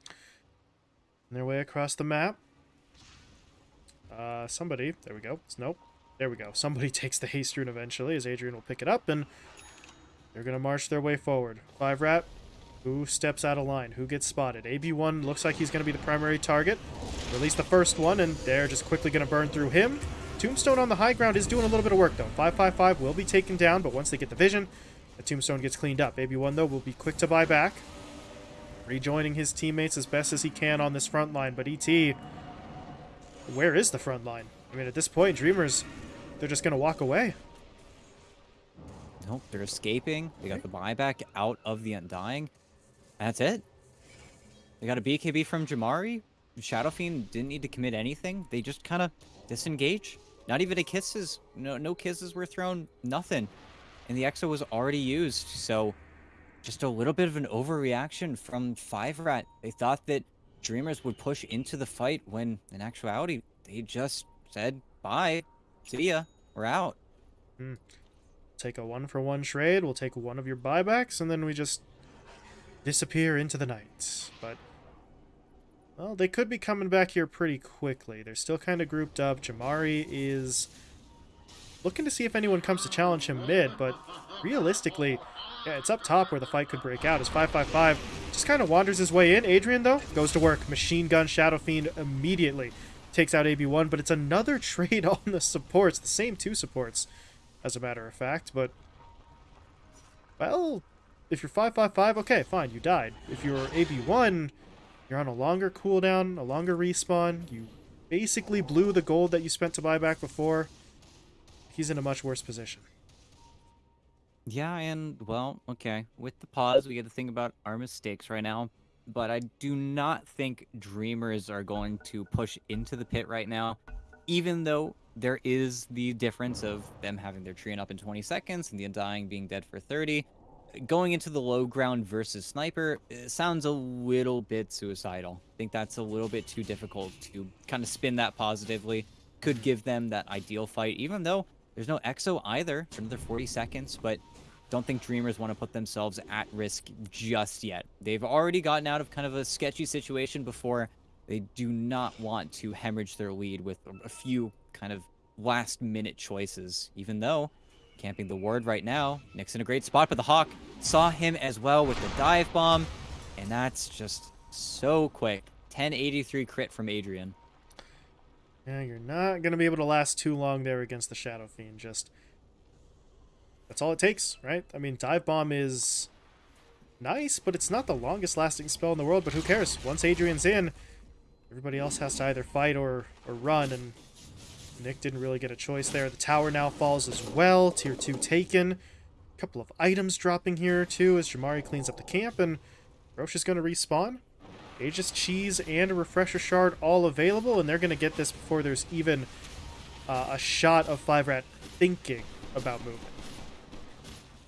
their way across the map. Uh, somebody, there we go. Nope. There we go. Somebody takes the haste rune eventually, as Adrian will pick it up, and they're going to march their way forward. Five rat. Who steps out of line? Who gets spotted? AB1 looks like he's going to be the primary target. Least the first one, and they're just quickly going to burn through him. Tombstone on the high ground is doing a little bit of work, though. 555 will be taken down, but once they get the vision, the Tombstone gets cleaned up. AB1, though, will be quick to buy back. Rejoining his teammates as best as he can on this front line, but ET, where is the front line? I mean, at this point, Dreamers, they're just going to walk away. Nope, they're escaping. They got the buyback out of the Undying. That's it. They got a BKB from Jamari. Shadow Fiend didn't need to commit anything. They just kind of disengage. Not even a kisses. No, no kisses were thrown. Nothing. And the EXO was already used. So just a little bit of an overreaction from Five Rat. They thought that Dreamers would push into the fight when in actuality they just said bye. See ya. We're out. Hmm. Take a one for one trade. We'll take one of your buybacks, and then we just disappear into the night. But, well, they could be coming back here pretty quickly. They're still kind of grouped up. Jamari is looking to see if anyone comes to challenge him mid, but realistically, yeah, it's up top where the fight could break out. As 555 just kind of wanders his way in. Adrian, though, goes to work. Machine gun Shadow Fiend immediately takes out AB1, but it's another trade on the supports. The same two supports, as a matter of fact, but... Well, if you're 555, okay, fine, you died. If you're AB1, you're on a longer cooldown, a longer respawn. You basically blew the gold that you spent to buy back before. He's in a much worse position. Yeah, and well, okay. With the pause, we get to think about our mistakes right now. But I do not think Dreamers are going to push into the pit right now, even though there is the difference of them having their tree up in 20 seconds and the Undying being dead for 30. Going into the low ground versus Sniper sounds a little bit suicidal. I think that's a little bit too difficult to kind of spin that positively. Could give them that ideal fight, even though there's no EXO either for another 40 seconds, but don't think Dreamers want to put themselves at risk just yet. They've already gotten out of kind of a sketchy situation before. They do not want to hemorrhage their lead with a few kind of last minute choices, even though camping the ward right now, Nick's in a great spot, but the Hawk saw him as well with the dive bomb, and that's just so quick. 1083 crit from Adrian. Yeah, you're not going to be able to last too long there against the Shadow Fiend. Just that's all it takes, right? I mean, Dive Bomb is nice, but it's not the longest lasting spell in the world, but who cares? Once Adrian's in, everybody else has to either fight or, or run, and Nick didn't really get a choice there. The tower now falls as well. Tier 2 taken. A couple of items dropping here, too, as Jamari cleans up the camp, and Rosh is going to respawn. Aegis Cheese and a Refresher Shard all available, and they're going to get this before there's even uh, a shot of Five Rat thinking about movement.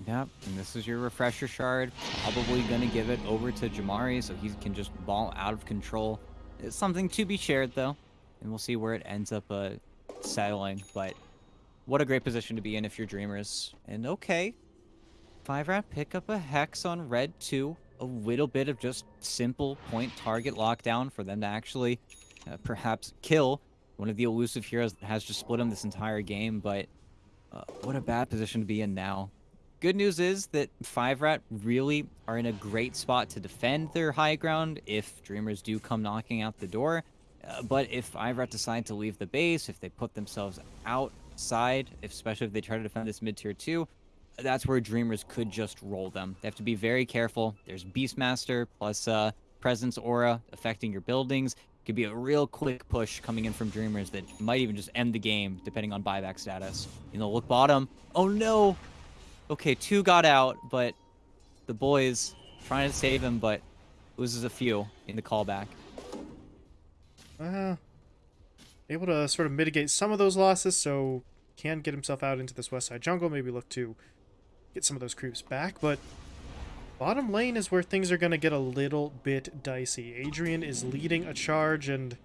Yep, and this is your refresher shard. Probably going to give it over to Jamari so he can just ball out of control. It's something to be shared, though, and we'll see where it ends up uh, settling. But what a great position to be in if you're Dreamers. And okay, 5-Rat pick up a Hex on Red 2. A little bit of just simple point target lockdown for them to actually uh, perhaps kill one of the elusive heroes that has just split them this entire game. But uh, what a bad position to be in now. Good news is that 5-Rat really are in a great spot to defend their high ground if Dreamers do come knocking out the door. Uh, but if 5-Rat decide to leave the base, if they put themselves outside, especially if they try to defend this mid-tier 2, that's where Dreamers could just roll them. They have to be very careful. There's Beastmaster plus uh, Presence Aura affecting your buildings. Could be a real quick push coming in from Dreamers that might even just end the game, depending on buyback status. You know, look bottom. Oh no! Okay, two got out, but the boys trying to save him, but loses a few in the callback. Uh, able to sort of mitigate some of those losses, so can get himself out into this west side jungle, maybe look to get some of those creeps back, but bottom lane is where things are going to get a little bit dicey. Adrian is leading a charge, and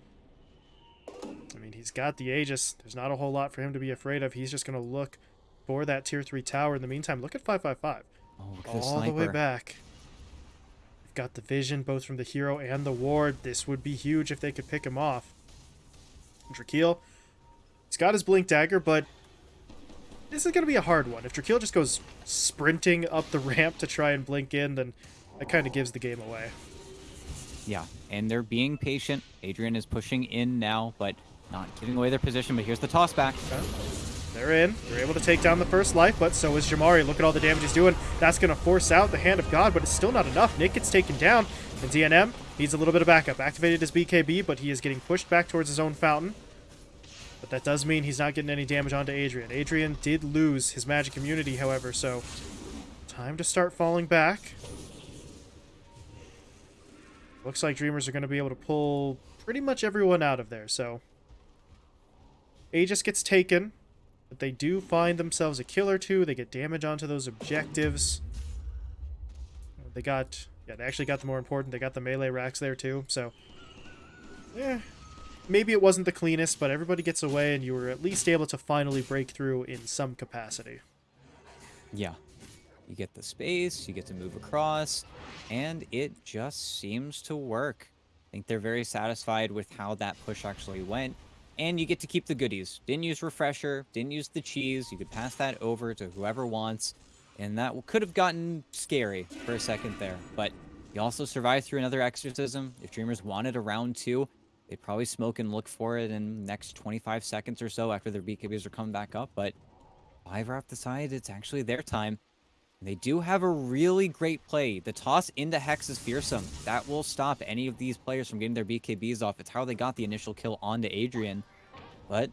I mean, he's got the Aegis. There's not a whole lot for him to be afraid of. He's just going to look for that tier 3 tower. In the meantime, look at 555. Oh, All the way back. We've got the vision both from the hero and the ward. This would be huge if they could pick him off. Drakeel, he's got his blink dagger, but this is going to be a hard one. If Drakeel just goes sprinting up the ramp to try and blink in, then that kind of gives the game away. Yeah, and they're being patient. Adrian is pushing in now, but not giving away their position. But here's the toss back. Okay. They're in. They're able to take down the first life, but so is Jamari. Look at all the damage he's doing. That's going to force out the Hand of God, but it's still not enough. Nick gets taken down, and DNM needs a little bit of backup. Activated his BKB, but he is getting pushed back towards his own fountain. But that does mean he's not getting any damage onto Adrian. Adrian did lose his magic immunity, however, so time to start falling back. Looks like Dreamers are going to be able to pull pretty much everyone out of there, so... Aegis gets taken. But they do find themselves a kill or two. They get damage onto those objectives. Uh, they got... Yeah, they actually got the more important. They got the melee racks there too. So, yeah, maybe it wasn't the cleanest, but everybody gets away and you were at least able to finally break through in some capacity. Yeah. You get the space, you get to move across, and it just seems to work. I think they're very satisfied with how that push actually went. And you get to keep the goodies. Didn't use refresher, didn't use the cheese. You could pass that over to whoever wants. And that could have gotten scary for a second there. But you also survived through another exorcism. If Dreamers wanted a round two, they'd probably smoke and look for it in the next 25 seconds or so after their BKBs are coming back up. But Five Rat decided it's actually their time. They do have a really great play. The toss into Hex is fearsome. That will stop any of these players from getting their BKBs off. It's how they got the initial kill onto Adrian. But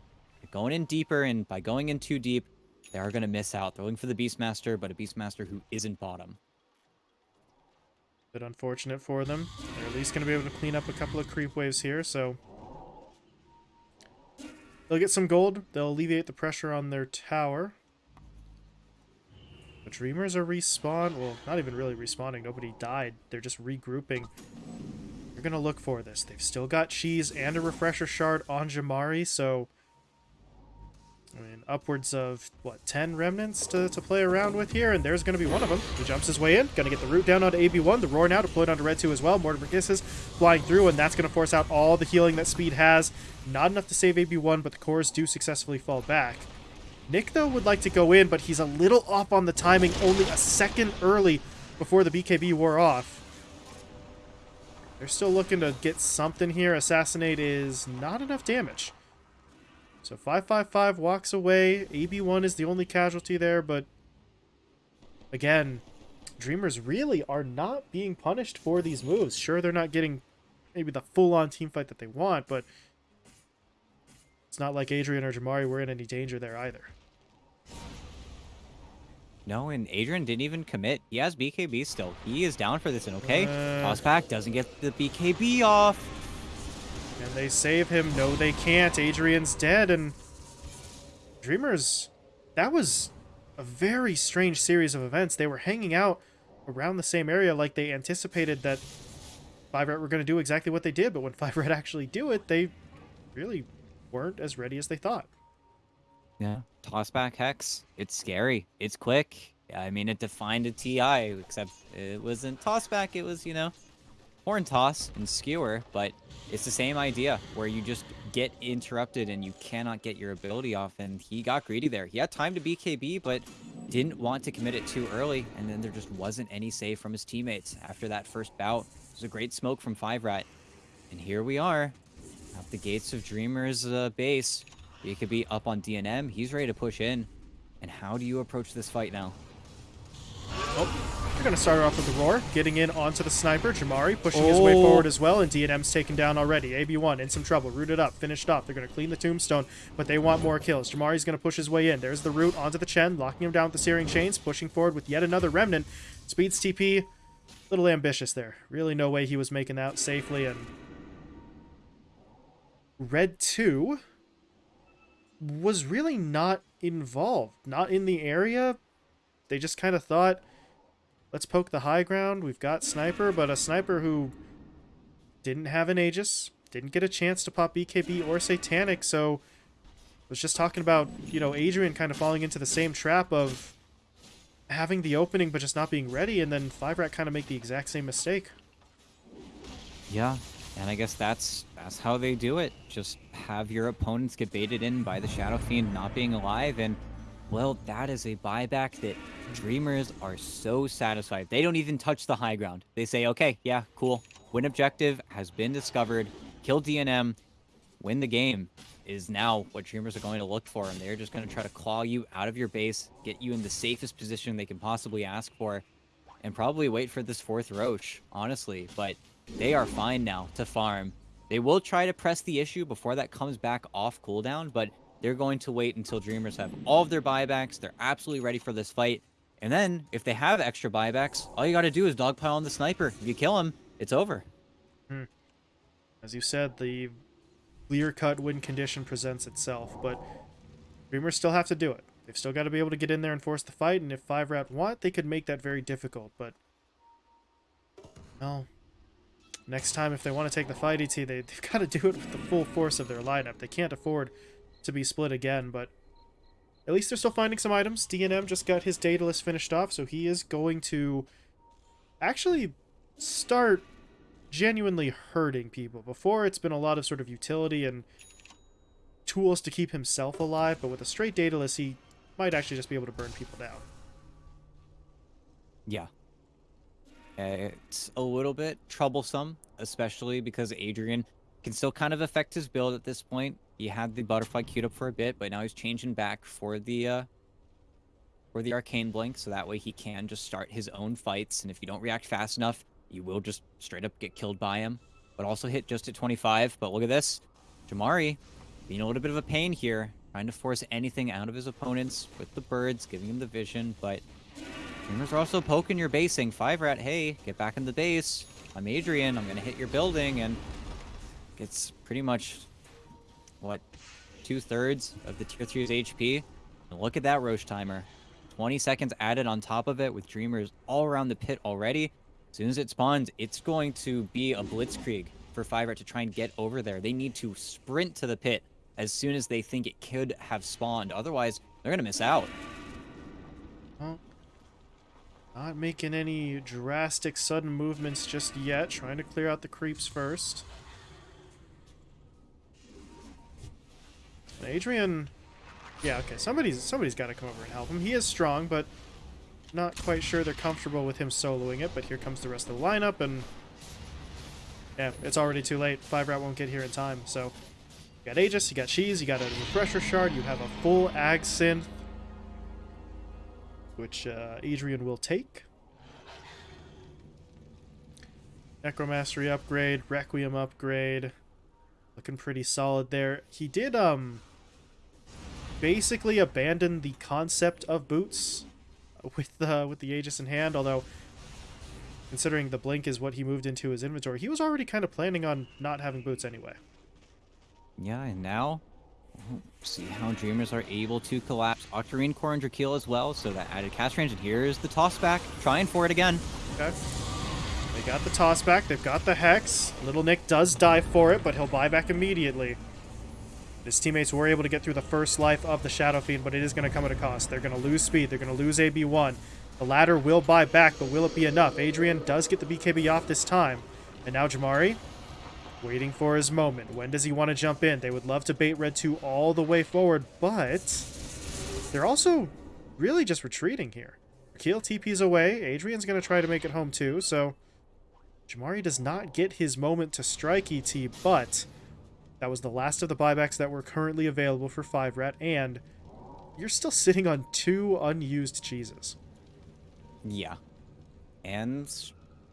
going in deeper, and by going in too deep, they are going to miss out. They're looking for the Beastmaster, but a Beastmaster who isn't bottom. Bit unfortunate for them. They're at least going to be able to clean up a couple of creep waves here, so... They'll get some gold. They'll alleviate the pressure on their tower. The Dreamers are respawn. Well, not even really respawning. Nobody died. They're just regrouping. They're going to look for this. They've still got Cheese and a Refresher Shard on Jamari, so... I mean, upwards of, what, 10 remnants to, to play around with here, and there's going to be one of them. He jumps his way in, going to get the root down onto AB1, the Roar now deployed onto Red 2 as well. Mortimer Kisses flying through, and that's going to force out all the healing that Speed has. Not enough to save AB1, but the cores do successfully fall back. Nick, though, would like to go in, but he's a little off on the timing, only a second early before the BKB wore off. They're still looking to get something here. Assassinate is not enough damage. So 555 walks away. AB1 is the only casualty there, but again, Dreamers really are not being punished for these moves. Sure, they're not getting maybe the full-on team fight that they want, but it's not like Adrian or Jamari were in any danger there either. No, and Adrian didn't even commit. He has BKB still. He is down for this, and okay, Uh. toss doesn't get the BKB off. And they save him. No, they can't. Adrian's dead, and Dreamers, that was a very strange series of events. They were hanging out around the same area like they anticipated that Five Red were going to do exactly what they did, but when Five Red actually do it, they really weren't as ready as they thought. Yeah. Toss back Hex. It's scary. It's quick. I mean, it defined a TI, except it wasn't toss back. It was, you know, horn toss and skewer, but it's the same idea where you just get interrupted and you cannot get your ability off. And he got greedy there. He had time to BKB, but didn't want to commit it too early. And then there just wasn't any save from his teammates after that first bout. It was a great smoke from Five Rat. And here we are at the gates of Dreamer's uh, base. He could be up on DNM. He's ready to push in. And how do you approach this fight now? Oh, they're going to start off with the Roar, getting in onto the Sniper. Jamari pushing his way Oh. forward as well, and DNM's taken down already. AB1 in some trouble, rooted up, finished off. They're going to clean the Tombstone, but they want more kills. Jamari's going to push his way in. There's the root onto the Chen, locking him down with the Searing Chains, pushing forward with yet another Remnant. Speeds TP, little ambitious there. Really no way he was making that safely, and... Red 2 was really not involved. Not in the area. They just kind of thought, let's poke the high ground. We've got Sniper, but a Sniper who didn't have an Aegis, didn't get a chance to pop BKB or Satanic, so was just talking about, you know, Adrian kind of falling into the same trap of having the opening but just not being ready, and then Five Rat kind of make the exact same mistake. Yeah, and I guess that's that's how they do it. Just have your opponents get baited in by the Shadow Fiend not being alive, and well, that is a buyback that Dreamers are so satisfied. They don't even touch the high ground. They say, okay, yeah, cool. Win objective has been discovered. Kill DNM. Win the game is now what Dreamers are going to look for, and they're just going to try to claw you out of your base, get you in the safest position they can possibly ask for, and probably wait for this fourth Rosh, honestly. But they are fine now to farm. They will try to press the issue before that comes back off cooldown, but they're going to wait until Dreamers have all of their buybacks. They're absolutely ready for this fight. And then, if they have extra buybacks, all you got to do is dogpile on the sniper. If you kill him, it's over. Hmm. As you said, the clear-cut win condition presents itself, but Dreamers still have to do it. They've still got to be able to get in there and force the fight, and if Five Rat want, they could make that very difficult, but... Well, next time if they want to take the fight, ET, they, they've got to do it with the full force of their lineup. They can't afford to be split again, but at least they're still finding some items. DNM just got his Daedalus finished off, so he is going to actually start genuinely hurting people. Before, it's been a lot of sort of utility and tools to keep himself alive, but with a straight Daedalus, he might actually just be able to burn people down. Yeah. It's a little bit troublesome, especially because Adrian can still kind of affect his build at this point. He had the butterfly queued up for a bit, but now he's changing back for the uh, for the arcane blink, so that way he can just start his own fights. And if you don't react fast enough, you will just straight up get killed by him. But also hit just at 25. But look at this, Jamari being a little bit of a pain here, trying to force anything out of his opponents with the birds, giving him the vision. But Dreamers are also poking your basing. Five rat, hey, get back in the base. I'm Adrian. I'm gonna hit your building and gets pretty much what two thirds of the tier 3's HP. And look at that Rosh timer. 20 seconds added on top of it with Dreamers all around the pit already. As soon as it spawns, it's going to be a blitzkrieg for Five to try and get over there. They need to sprint to the pit as soon as they think it could have spawned. Otherwise, they're going to miss out. Not making any drastic sudden movements just yet. Trying to clear out the creeps first. Adrian... Yeah, okay, somebody's somebody's got to come over and help him. He is strong, but not quite sure they're comfortable with him soloing it, but here comes the rest of the lineup, and... Yeah, it's already too late. Five Rat won't get here in time, so... You got Aegis, you got Cheese, you got a Refresher Shard, you have a full Ag Synth, which uh, Adrian will take. Necromastery upgrade, Requiem upgrade. Looking pretty solid there. He did, um, basically abandon the concept of boots with, uh, with the Aegis in hand, although considering the Blink is what he moved into his inventory, he was already kind of planning on not having boots anyway. Yeah, and now see how Dreamers are able to collapse Octarine Core and Drakeel as well, so that added cast range. And here's the toss back, trying for it again. Okay. They got the toss back, they've got the Hex. Little Nick does die for it, but he'll buy back immediately. His teammates were able to get through the first life of the Shadow Fiend, but it is going to come at a cost. They're going to lose speed, they're going to lose AB1. The ladder will buy back, but will it be enough? Adrian does get the BKB off this time. And now Jamari waiting for his moment. When does he want to jump in? They would love to bait Red 2 all the way forward, but they're also really just retreating here. Keel TP's away. Adrian's going to try to make it home too, so Jamari does not get his moment to strike ET, but that was the last of the buybacks that were currently available for 5-Rat, and you're still sitting on two unused cheeses. Yeah. And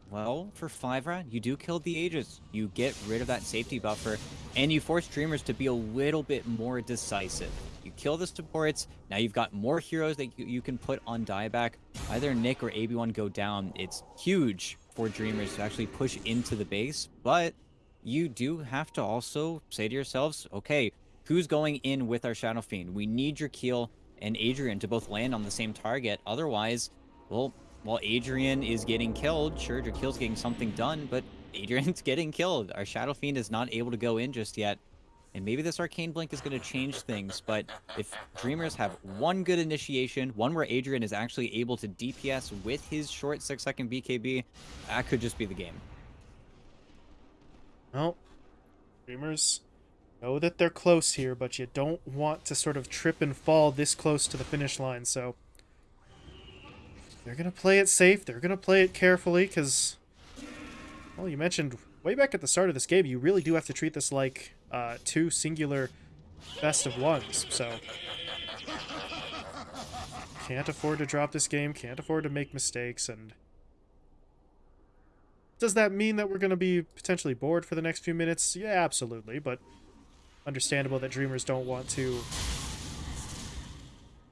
well, for 5 rat, you do kill the Aegis. You get rid of that safety buffer, and you force Dreamers to be a little bit more decisive. You kill the supports, now you've got more heroes that you, you can put on dieback. Either Nick or AB1 go down. It's huge for Dreamers to actually push into the base, but you do have to also say to yourselves, okay, who's going in with our Shadow Fiend? We need your Keel and Adrian to both land on the same target. Otherwise, well, while Adrian is getting killed, sure, Drakeel's getting something done, but Adrian's getting killed. Our Shadow Fiend is not able to go in just yet. And maybe this Arcane Blink is going to change things, but if Dreamers have one good initiation, one where Adrian is actually able to DPS with his short 6-second BKB, that could just be the game. Well, Dreamers know that they're close here, but you don't want to sort of trip and fall this close to the finish line, so they're going to play it safe. They're going to play it carefully because, well, you mentioned way back at the start of this game, you really do have to treat this like uh, two singular best of ones. So, can't afford to drop this game, can't afford to make mistakes, and does that mean that we're going to be potentially bored for the next few minutes? Yeah, absolutely, but understandable that Dreamers don't want to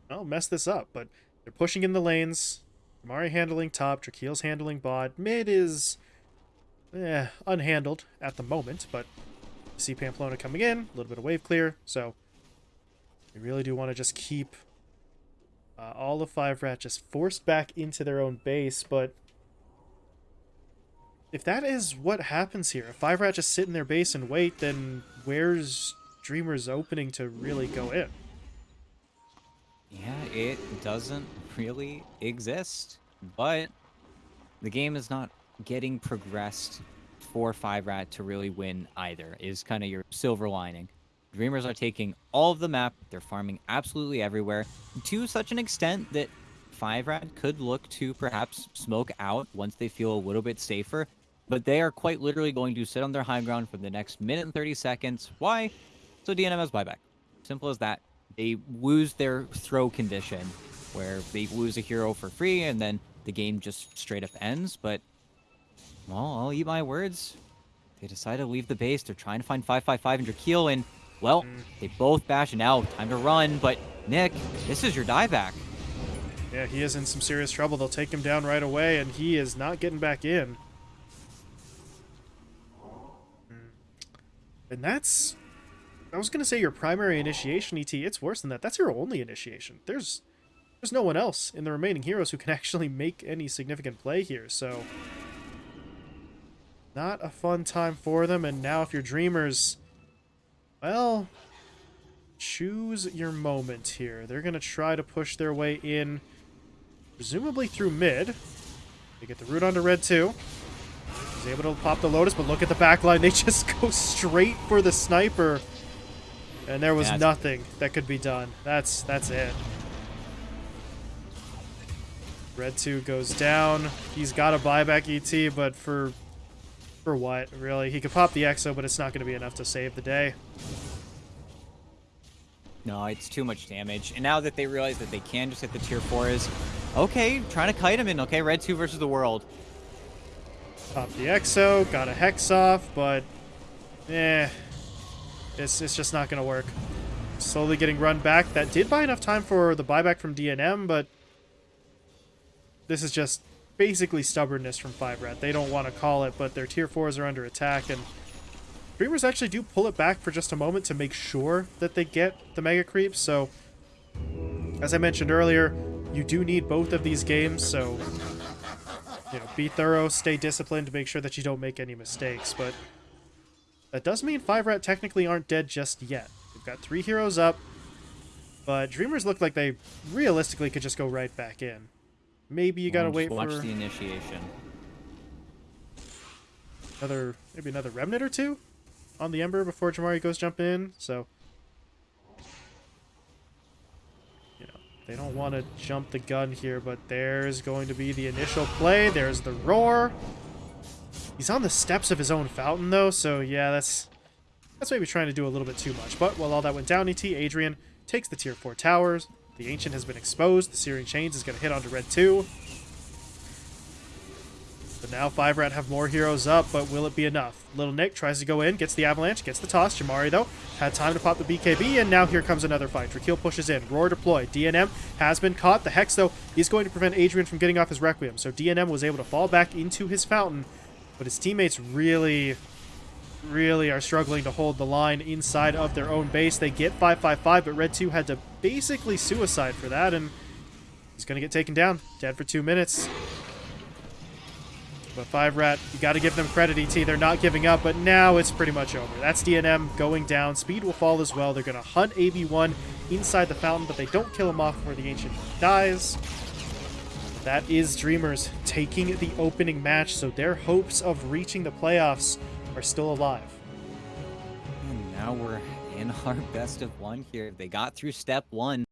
well, mess this up, but they're pushing in the lanes. Mari handling top, Drakeel's handling bot. Mid is eh, unhandled at the moment, but see Pamplona coming in, a little bit of wave clear, so we really do want to just keep uh, all of five rat just forced back into their own base, but if that is what happens here, if five rat just sit in their base and wait, then where's Dreamer's opening to really go in? Yeah, it doesn't really exist. But the game is not getting progressed for Five Rat to really win either, is kind of your silver lining. Dreamers are taking all of the map, they're farming absolutely everywhere, to such an extent that Five Rat could look to perhaps smoke out once they feel a little bit safer, but they are quite literally going to sit on their high ground for the next minute and 30 seconds. Why? So DNM has buyback. Simple as that. They lose their throw condition, where they lose a hero for free, and then the game just straight up ends, but well, I'll eat my words. They decide to leave the base. They're trying to find 555 and Drakeel, and well, Mm. they both bash it out. Time to run, but Nick, this is your dieback. Yeah, he is in some serious trouble. They'll take him down right away, and he is not getting back in. Mm. And that's... I was going to say your primary initiation, ET. It's worse than that. That's your only initiation. There's there's no one else in the remaining heroes who can actually make any significant play here, so... Not a fun time for them, and now if you're Dreamers... Well, choose your moment here. They're going to try to push their way in, presumably through mid. They get the root onto Red 2. He's able to pop the Lotus, but look at the backline. They just go straight for the sniper. And there was nothing that could be done. That's that's it. Red 2 goes down. He's got a buyback ET, but for for what, really? He could pop the Exo, but it's not going to be enough to save the day. No, it's too much damage. And now that they realize that they can just hit the tier 4 is, okay, trying to kite him in. Okay, red 2 versus the world. Pop the Exo, got a Hex off, but eh, it's, it's just not going to work. Slowly getting run back. That did buy enough time for the buyback from DNM, but this is just basically stubbornness from 5 Rat. They don't want to call it, but their tier 4s are under attack, and Dreamers actually do pull it back for just a moment to make sure that they get the Mega Creep, so as I mentioned earlier, you do need both of these games, so you know, be thorough, stay disciplined make sure that you don't make any mistakes, but that does mean 5 Rat technically aren't dead just yet. We've got three heroes up, but Dreamers look like they realistically could just go right back in. Maybe you gotta Well, wait watch for the initiation. another, maybe another Remnant or two on the Ember before Jamari goes jump in, so... You know, they don't want to jump the gun here, but there's going to be the initial play. There's the roar. He's on the steps of his own fountain, though, so yeah, that's that's maybe trying to do a little bit too much. But while all that went down, ET, Adrian takes the tier 4 towers. The Ancient has been exposed. The Searing Chains is going to hit onto red 2. But now 5 Rat have more heroes up, but will it be enough? Little Nick tries to go in, gets the Avalanche, gets the toss. Jamari, though, had time to pop the BKB, and now here comes another fight. Drakeel pushes in. Roar deployed. DNM has been caught. The Hex, though, is going to prevent Adrian from getting off his Requiem, so DNM was able to fall back into his fountain, but his teammates really, really are struggling to hold the line inside of their own base. They get 555, but Red 2 had to basically suicide for that, and he's going to get taken down. Dead for two minutes. But 5 Rat, you got to give them credit, ET. They're not giving up, but now it's pretty much over. That's DNM going down. Speed will fall as well. They're going to hunt AB1 inside the fountain, but they don't kill him off before the Ancient dies. That is Dreamers taking the opening match, so their hopes of reaching the playoffs are still alive. And now we're in our best of one here. They got through step one.